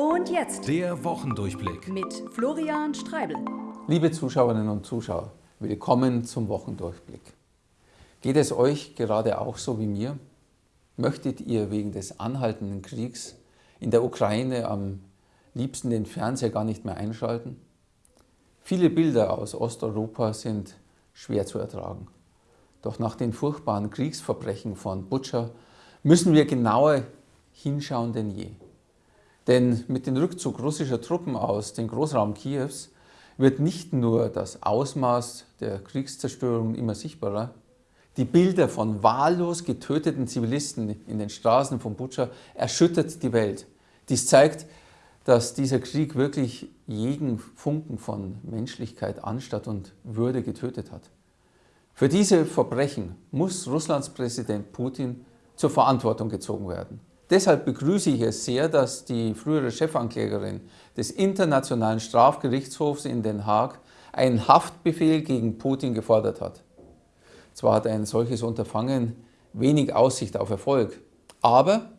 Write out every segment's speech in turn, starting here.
Und jetzt Der Wochendurchblick. mit Florian Streibel. Liebe Zuschauerinnen und Zuschauer, willkommen zum Wochendurchblick. Geht es euch gerade auch so wie mir? Möchtet ihr wegen des anhaltenden Kriegs in der Ukraine am liebsten den Fernseher gar nicht mehr einschalten? Viele Bilder aus Osteuropa sind schwer zu ertragen. Doch nach den furchtbaren Kriegsverbrechen von Butscha müssen wir genauer hinschauen denn je. Denn mit dem Rückzug russischer Truppen aus dem Großraum Kiews wird nicht nur das Ausmaß der Kriegszerstörung immer sichtbarer, die Bilder von wahllos getöteten Zivilisten in den Straßen von Butscha erschüttert die Welt. Dies zeigt, dass dieser Krieg wirklich jeden Funken von Menschlichkeit, Anstatt und Würde getötet hat. Für diese Verbrechen muss Russlands Präsident Putin zur Verantwortung gezogen werden. Deshalb begrüße ich es sehr, dass die frühere Chefanklägerin des Internationalen Strafgerichtshofs in Den Haag einen Haftbefehl gegen Putin gefordert hat. Zwar hat ein solches Unterfangen wenig Aussicht auf Erfolg, aber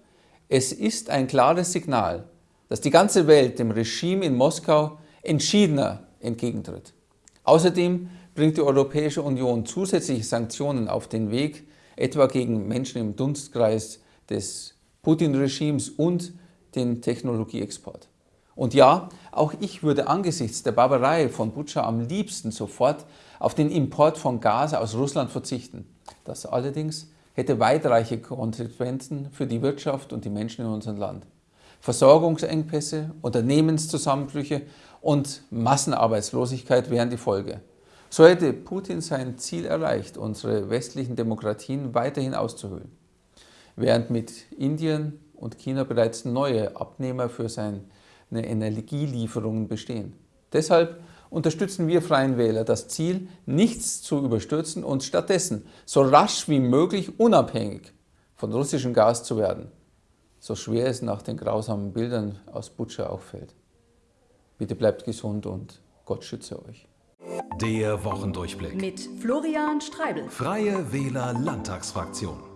es ist ein klares Signal, dass die ganze Welt dem Regime in Moskau entschiedener entgegentritt. Außerdem bringt die Europäische Union zusätzliche Sanktionen auf den Weg, etwa gegen Menschen im Dunstkreis des Putin-Regimes und den Technologieexport. Und ja, auch ich würde angesichts der Barbarei von Butscha am liebsten sofort auf den Import von Gas aus Russland verzichten. Das allerdings hätte weitreichende Konsequenzen für die Wirtschaft und die Menschen in unserem Land. Versorgungsengpässe, Unternehmenszusammenbrüche und Massenarbeitslosigkeit wären die Folge. So hätte Putin sein Ziel erreicht, unsere westlichen Demokratien weiterhin auszuhöhlen während mit Indien und China bereits neue Abnehmer für seine Energielieferungen bestehen. Deshalb unterstützen wir Freien Wähler das Ziel, nichts zu überstürzen und stattdessen so rasch wie möglich unabhängig von russischem Gas zu werden, so schwer es nach den grausamen Bildern aus Butscha auch fällt. Bitte bleibt gesund und Gott schütze euch. Der Wochendurchblick. Mit Florian Streibel. Freie Wähler Landtagsfraktion.